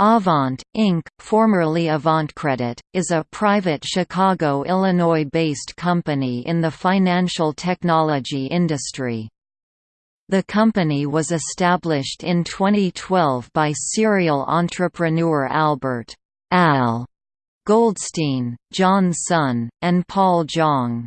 Avant, Inc., formerly AvantCredit, is a private Chicago, Illinois-based company in the financial technology industry. The company was established in 2012 by serial entrepreneur Albert Al Goldstein, John Sun, and Paul Zhang.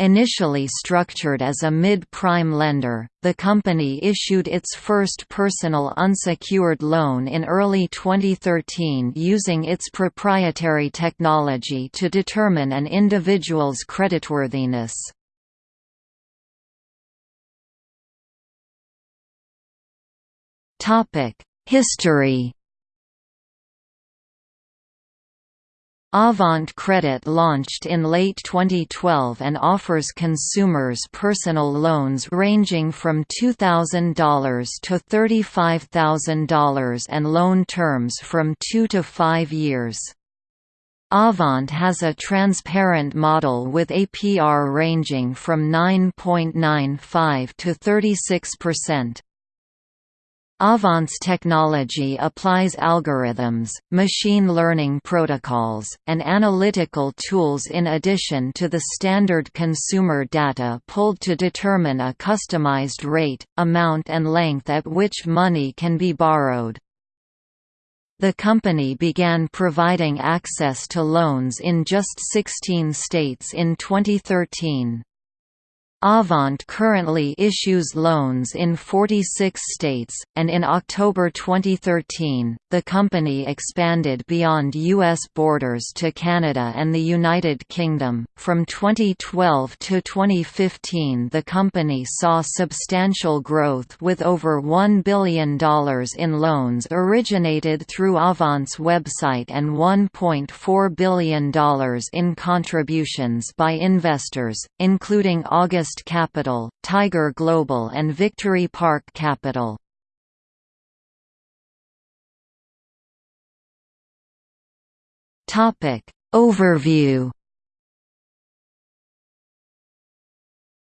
Initially structured as a mid-prime lender, the company issued its first personal unsecured loan in early 2013 using its proprietary technology to determine an individual's creditworthiness. History Avant Credit launched in late 2012 and offers consumers personal loans ranging from $2,000 to $35,000 and loan terms from 2 to 5 years. Avant has a transparent model with APR ranging from 9.95 to 36%. Avant's technology applies algorithms, machine learning protocols, and analytical tools in addition to the standard consumer data pulled to determine a customized rate, amount and length at which money can be borrowed. The company began providing access to loans in just 16 states in 2013. Avant currently issues loans in 46 states, and in October 2013, the company expanded beyond U.S. borders to Canada and the United Kingdom. From 2012 to 2015, the company saw substantial growth with over $1 billion in loans originated through Avant's website and $1.4 billion in contributions by investors, including August Capital, Tiger Global and Victory Park Capital. Overview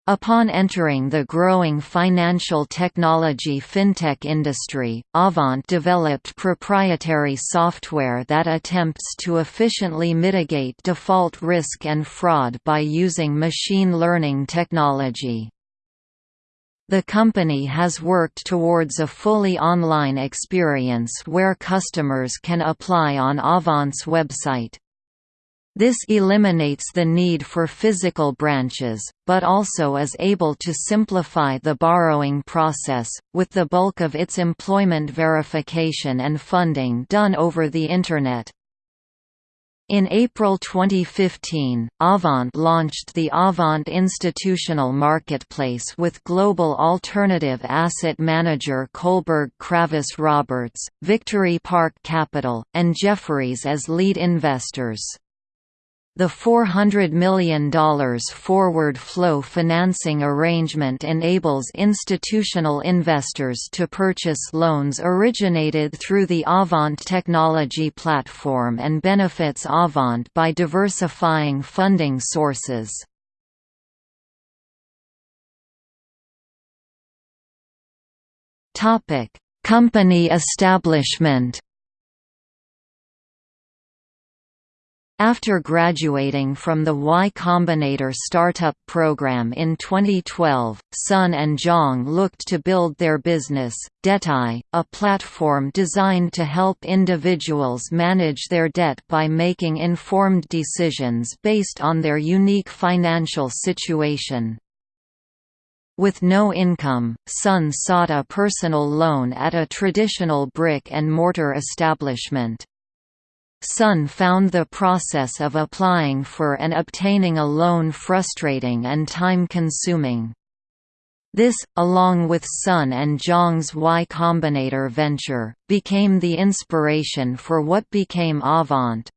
Upon entering the growing financial technology fintech industry, Avant developed proprietary software that attempts to efficiently mitigate default risk and fraud by using machine learning technology. The company has worked towards a fully online experience where customers can apply on Avant's website. This eliminates the need for physical branches, but also is able to simplify the borrowing process, with the bulk of its employment verification and funding done over the Internet. In April 2015, Avant launched the Avant Institutional Marketplace with global alternative asset manager Kohlberg Kravis Roberts, Victory Park Capital, and Jefferies as lead investors. The $400 million forward flow financing arrangement enables institutional investors to purchase loans originated through the Avant technology platform and benefits Avant by diversifying funding sources. Company establishment After graduating from the Y Combinator startup program in 2012, Sun and Zhang looked to build their business, Detai, a platform designed to help individuals manage their debt by making informed decisions based on their unique financial situation. With no income, Sun sought a personal loan at a traditional brick-and-mortar establishment. Sun found the process of applying for and obtaining a loan frustrating and time-consuming. This, along with Sun and Zhang's Y Combinator venture, became the inspiration for what became Avant.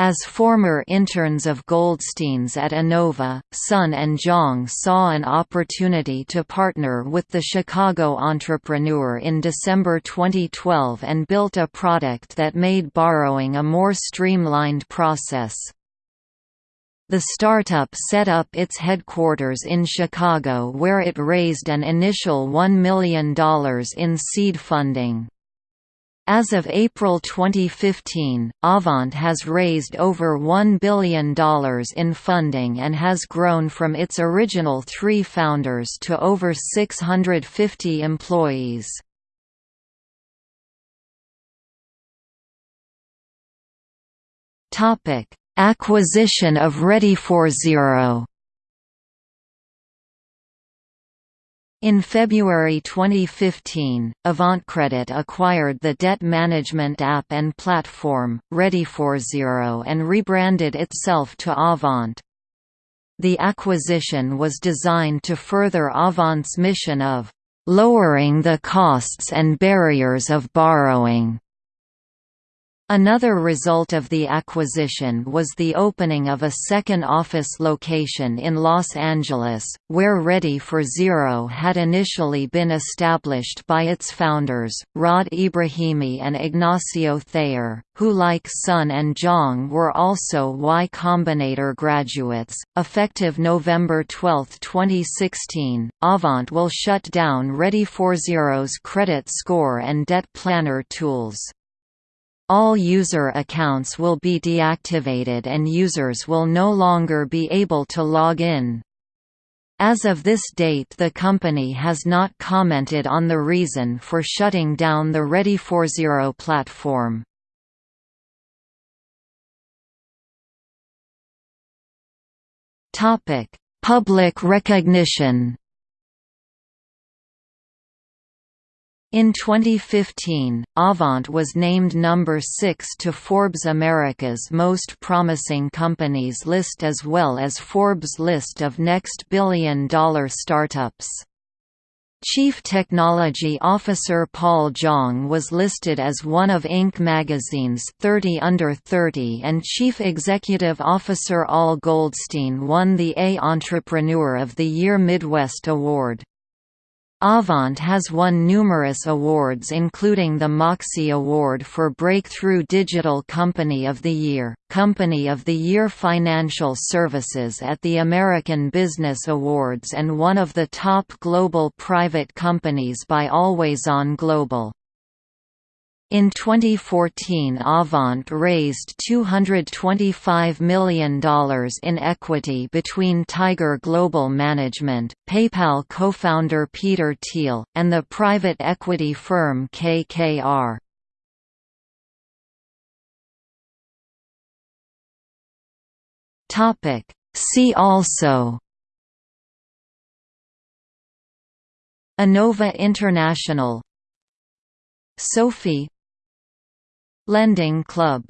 As former interns of Goldstein's at Enova, Sun and Zhang saw an opportunity to partner with the Chicago entrepreneur in December 2012 and built a product that made borrowing a more streamlined process. The startup set up its headquarters in Chicago where it raised an initial $1 million in seed funding. As of April 2015, Avant has raised over $1 billion in funding and has grown from its original three founders to over 650 employees. Acquisition of Ready4Zero In February 2015, AvantCredit acquired the debt management app and platform, Ready4Zero and rebranded itself to Avant. The acquisition was designed to further Avant's mission of lowering the costs and barriers of borrowing Another result of the acquisition was the opening of a second office location in Los Angeles, where Ready for Zero had initially been established by its founders, Rod Ebrahimi and Ignacio Thayer, who like Sun and Zhang were also Y Combinator graduates. Effective November 12, 2016, Avant will shut down Ready for Zero's credit score and debt planner tools. All user accounts will be deactivated and users will no longer be able to log in. As of this date the company has not commented on the reason for shutting down the Ready4Zero platform. Public recognition In 2015, Avant was named number 6 to Forbes America's Most Promising Companies list as well as Forbes' list of Next Billion Dollar Startups. Chief Technology Officer Paul Zhang was listed as one of Inc. magazine's 30 Under 30 and Chief Executive Officer Al Goldstein won the A Entrepreneur of the Year Midwest Award. Avant has won numerous awards including the Moxie Award for Breakthrough Digital Company of the Year, Company of the Year Financial Services at the American Business Awards and one of the top global private companies by Always On Global. In 2014 Avant raised $225 million in equity between Tiger Global Management, PayPal co-founder Peter Thiel, and the private equity firm KKR. See also Enova International SoFi Lending Club